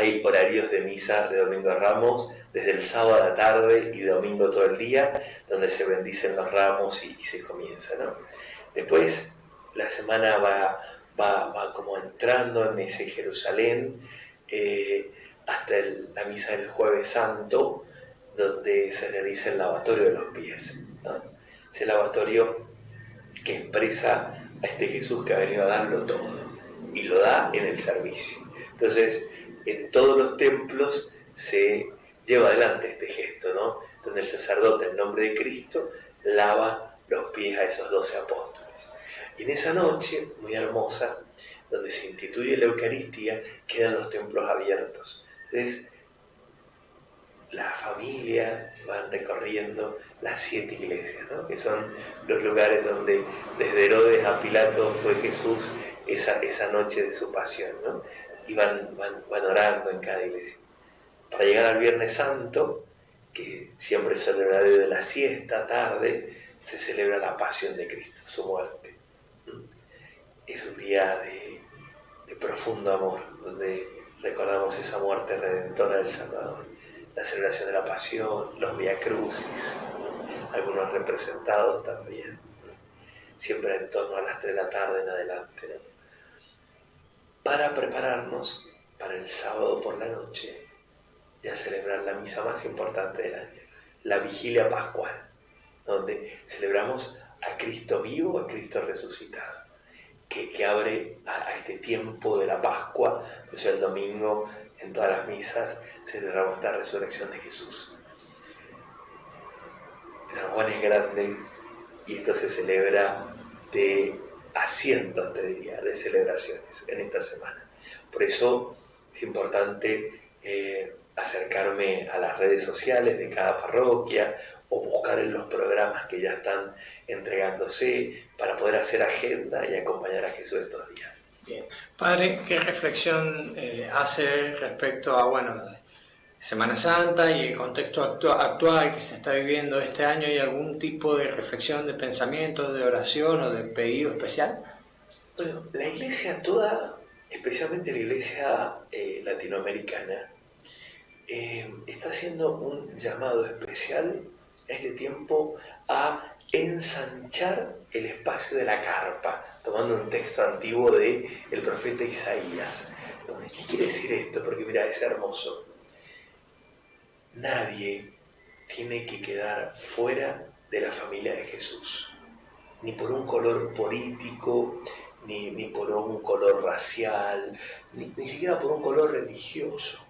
hay horarios de misa de Domingo Ramos desde el sábado a la tarde y domingo todo el día, donde se bendicen los ramos y, se comienza. ¿no? Después la semana va, va, como entrando en ese Jerusalén eh, hasta la misa del jueves santo, donde se realiza el lavatorio de los pies. Ese lavatorio que expresa a este Jesús que ha venido a darlo todo y lo da en el servicio. Entonces, en todos los templos se lleva adelante este gesto, ¿no? Donde el sacerdote, en nombre de Cristo, lava los pies a esos doce apóstoles. Y en esa noche, muy hermosa, donde se instituye la Eucaristía, quedan los templos abiertos. Entonces, la familia van recorriendo las siete iglesias, ¿no? que son los lugares donde desde Herodes a Pilato fue Jesús esa, esa noche de su pasión. ¿no? Y van, van, orando en cada iglesia. Para llegar al Viernes Santo, que siempre es el horario la siesta, tarde, se celebra la pasión de Cristo, su muerte. ¿Mm? Es un día de, profundo amor, donde recordamos esa muerte redentora del Salvador. La celebración de la pasión, los Via Crucis, algunos representados también, siempre en torno a las 3 de la tarde en adelante para prepararnos para el sábado por la noche ya celebrar la misa más importante del año, la vigilia pascual, donde celebramos a Cristo vivo, a Cristo resucitado, que, abre a, este tiempo de la Pascua, pues el domingo en todas las misas celebramos esta resurrección de Jesús. San Juan es grande y esto se celebra de a cientos, te diría, de celebraciones en esta semana. Por eso es importante eh, acercarme a las redes sociales de cada parroquia o buscar en los programas que ya están entregándose para poder hacer agenda y acompañar a Jesús estos días. Bien. Padre, ¿qué reflexión eh, hace respecto a, bueno, Semana Santa y el contexto actual que se está viviendo este año, ¿hay algún tipo de reflexión, de pensamiento, de oración o de pedido especial? Bueno, la iglesia toda, especialmente la iglesia eh, latinoamericana, eh, está haciendo un llamado especial a este tiempo a ensanchar el espacio de la carpa, tomando un texto antiguo de el profeta Isaías. ¿Qué quiere decir esto? Porque mira, es hermoso Nadie tiene que quedar fuera de la familia de Jesús, ni por un color político, ni, por un color racial, ni, ni siquiera por un color religioso.